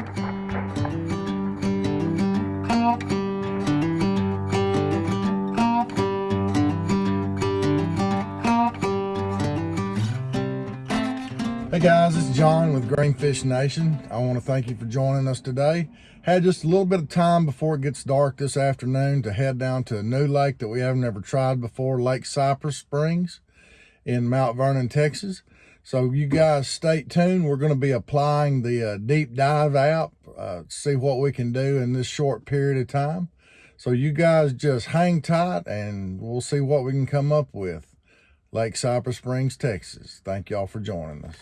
Hey guys, it's John with Greenfish Nation. I want to thank you for joining us today. Had just a little bit of time before it gets dark this afternoon to head down to a new lake that we haven't ever tried before, Lake Cypress Springs in Mount Vernon, Texas. So you guys stay tuned. We're going to be applying the uh, deep dive app, uh, see what we can do in this short period of time. So you guys just hang tight and we'll see what we can come up with. Lake Cypress Springs, Texas. Thank y'all for joining us.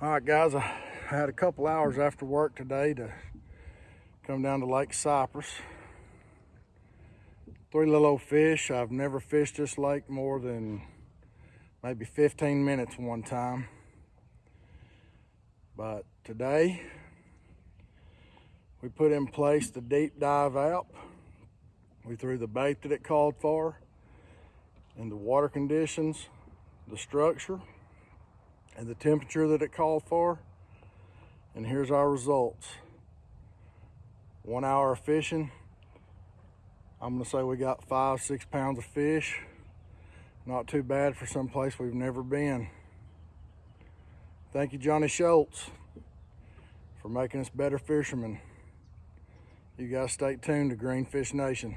All right, guys, I had a couple hours after work today to come down to Lake Cypress. Three little old fish. I've never fished this lake more than maybe 15 minutes one time. But today, we put in place the deep dive app. We threw the bait that it called for and the water conditions, the structure, and the temperature that it called for. And here's our results. One hour of fishing. I'm gonna say we got five, six pounds of fish. Not too bad for some place we've never been. Thank you, Johnny Schultz, for making us better fishermen. You guys stay tuned to Greenfish Nation.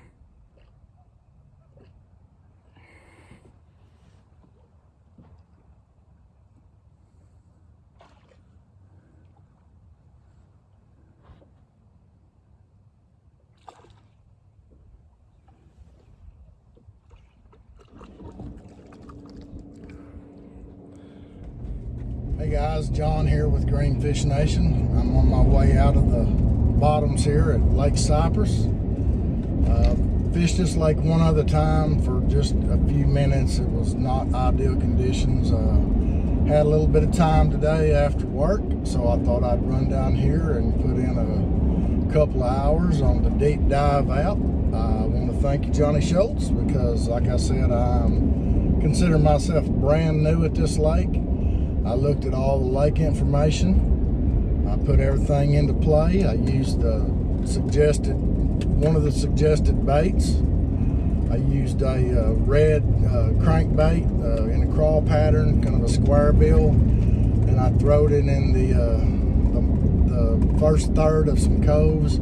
Hey guys, John here with Greenfish Nation. I'm on my way out of the bottoms here at Lake Cypress. Uh, fished this lake one other time for just a few minutes. It was not ideal conditions. Uh, had a little bit of time today after work, so I thought I'd run down here and put in a couple of hours on the deep dive out. I want to thank you, Johnny Schultz, because like I said, I'm consider myself brand new at this lake. I looked at all the lake information. I put everything into play. I used the suggested, one of the suggested baits. I used a uh, red uh, crankbait uh, in a crawl pattern, kind of a square bill, and I throwed it in the, uh, the, the first third of some coves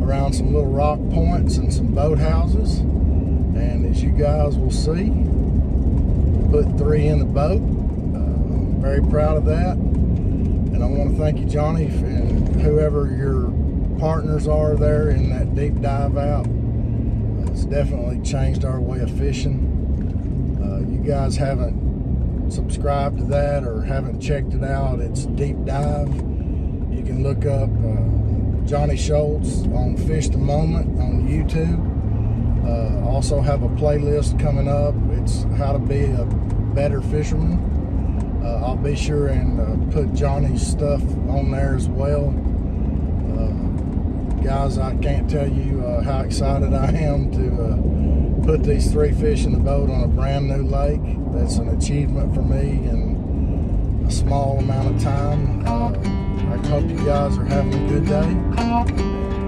around some little rock points and some boat houses. And as you guys will see, put three in the boat very proud of that. And I want to thank you, Johnny, and whoever your partners are there in that deep dive out. It's definitely changed our way of fishing. Uh, you guys haven't subscribed to that or haven't checked it out, it's Deep Dive. You can look up uh, Johnny Schultz on Fish the Moment on YouTube. Uh, also have a playlist coming up. It's how to be a better fisherman uh, I'll be sure and uh, put Johnny's stuff on there as well. Uh, guys, I can't tell you uh, how excited I am to uh, put these three fish in the boat on a brand new lake. That's an achievement for me in a small amount of time. Uh, I hope you guys are having a good day.